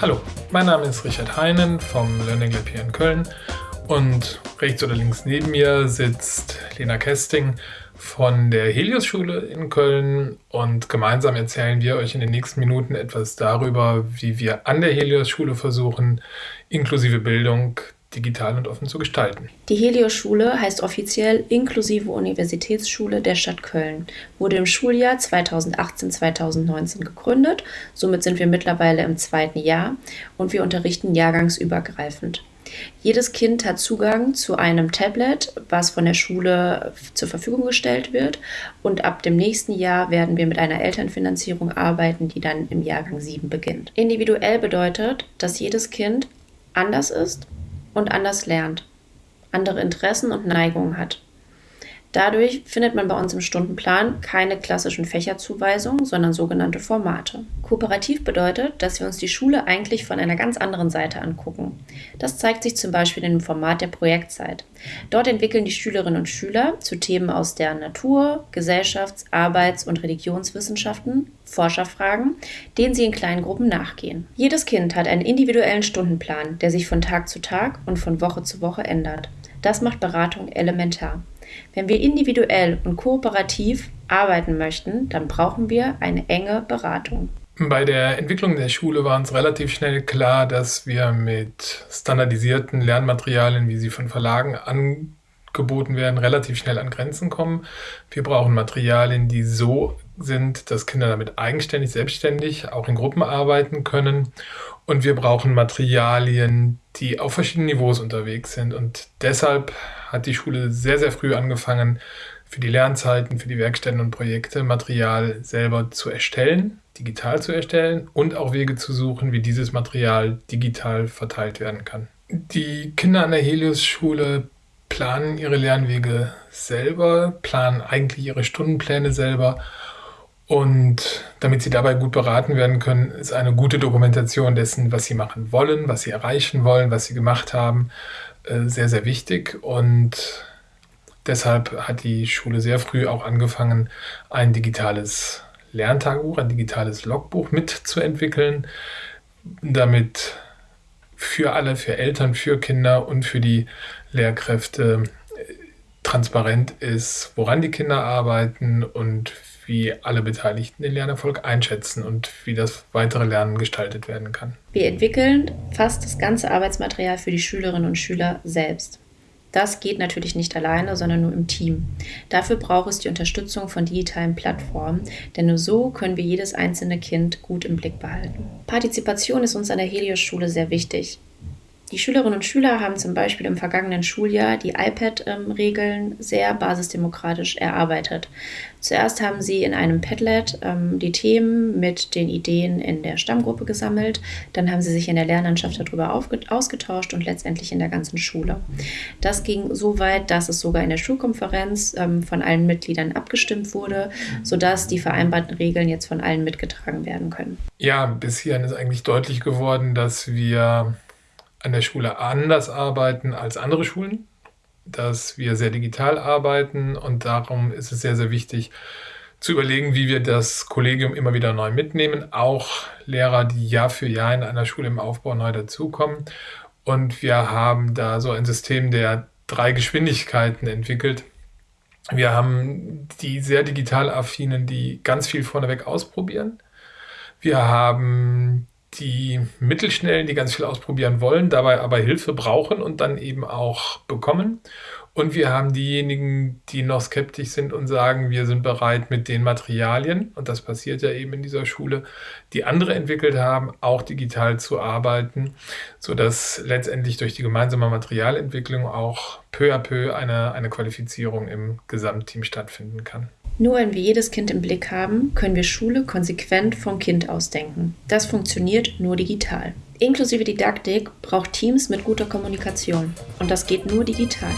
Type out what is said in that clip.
Hallo, mein Name ist Richard Heinen vom Learning Lab hier in Köln und rechts oder links neben mir sitzt Lena Kesting von der Helios-Schule in Köln und gemeinsam erzählen wir euch in den nächsten Minuten etwas darüber, wie wir an der Helios-Schule versuchen, inklusive Bildung digital und offen zu gestalten. Die Helios-Schule heißt offiziell Inklusive Universitätsschule der Stadt Köln, wurde im Schuljahr 2018-2019 gegründet, somit sind wir mittlerweile im zweiten Jahr und wir unterrichten jahrgangsübergreifend. Jedes Kind hat Zugang zu einem Tablet, was von der Schule zur Verfügung gestellt wird. Und ab dem nächsten Jahr werden wir mit einer Elternfinanzierung arbeiten, die dann im Jahrgang 7 beginnt. Individuell bedeutet, dass jedes Kind anders ist und anders lernt, andere Interessen und Neigungen hat. Dadurch findet man bei uns im Stundenplan keine klassischen Fächerzuweisungen, sondern sogenannte Formate. Kooperativ bedeutet, dass wir uns die Schule eigentlich von einer ganz anderen Seite angucken. Das zeigt sich zum Beispiel in dem Format der Projektzeit. Dort entwickeln die Schülerinnen und Schüler zu Themen aus der Natur, Gesellschafts-, Arbeits- und Religionswissenschaften Forscherfragen, denen sie in kleinen Gruppen nachgehen. Jedes Kind hat einen individuellen Stundenplan, der sich von Tag zu Tag und von Woche zu Woche ändert. Das macht Beratung elementar. Wenn wir individuell und kooperativ arbeiten möchten, dann brauchen wir eine enge Beratung. Bei der Entwicklung der Schule war uns relativ schnell klar, dass wir mit standardisierten Lernmaterialien, wie sie von Verlagen angeboten werden, relativ schnell an Grenzen kommen. Wir brauchen Materialien, die so sind, dass Kinder damit eigenständig, selbstständig auch in Gruppen arbeiten können. Und wir brauchen Materialien, die auf verschiedenen Niveaus unterwegs sind. Und deshalb hat die Schule sehr, sehr früh angefangen, für die Lernzeiten, für die Werkstätten und Projekte Material selber zu erstellen, digital zu erstellen und auch Wege zu suchen, wie dieses Material digital verteilt werden kann. Die Kinder an der Helios-Schule planen ihre Lernwege selber, planen eigentlich ihre Stundenpläne selber und damit sie dabei gut beraten werden können, ist eine gute Dokumentation dessen, was sie machen wollen, was sie erreichen wollen, was sie gemacht haben, äh, sehr, sehr wichtig. Und deshalb hat die Schule sehr früh auch angefangen, ein digitales Lerntagebuch, ein digitales Logbuch mitzuentwickeln, damit für alle, für Eltern, für Kinder und für die Lehrkräfte äh, transparent ist, woran die Kinder arbeiten und wie alle Beteiligten den Lernerfolg einschätzen und wie das weitere Lernen gestaltet werden kann. Wir entwickeln fast das ganze Arbeitsmaterial für die Schülerinnen und Schüler selbst. Das geht natürlich nicht alleine, sondern nur im Team. Dafür braucht es die Unterstützung von digitalen Plattformen, denn nur so können wir jedes einzelne Kind gut im Blick behalten. Partizipation ist uns an der Helios-Schule sehr wichtig. Die Schülerinnen und Schüler haben zum Beispiel im vergangenen Schuljahr die iPad-Regeln sehr basisdemokratisch erarbeitet. Zuerst haben sie in einem Padlet ähm, die Themen mit den Ideen in der Stammgruppe gesammelt, dann haben sie sich in der Lernlandschaft darüber ausgetauscht und letztendlich in der ganzen Schule. Das ging so weit, dass es sogar in der Schulkonferenz ähm, von allen Mitgliedern abgestimmt wurde, sodass die vereinbarten Regeln jetzt von allen mitgetragen werden können. Ja, bis hierhin ist eigentlich deutlich geworden, dass wir an der Schule anders arbeiten als andere Schulen, dass wir sehr digital arbeiten und darum ist es sehr, sehr wichtig zu überlegen, wie wir das Kollegium immer wieder neu mitnehmen, auch Lehrer, die Jahr für Jahr in einer Schule im Aufbau neu dazukommen. Und wir haben da so ein System der drei Geschwindigkeiten entwickelt. Wir haben die sehr digital affinen, die ganz viel vorneweg ausprobieren. Wir haben die Mittelschnellen, die ganz viel ausprobieren wollen, dabei aber Hilfe brauchen und dann eben auch bekommen. Und wir haben diejenigen, die noch skeptisch sind und sagen, wir sind bereit mit den Materialien, und das passiert ja eben in dieser Schule, die andere entwickelt haben, auch digital zu arbeiten, sodass letztendlich durch die gemeinsame Materialentwicklung auch peu à peu eine, eine Qualifizierung im Gesamtteam stattfinden kann. Nur wenn wir jedes Kind im Blick haben, können wir Schule konsequent vom Kind ausdenken. Das funktioniert nur digital. Inklusive Didaktik braucht Teams mit guter Kommunikation. Und das geht nur digital.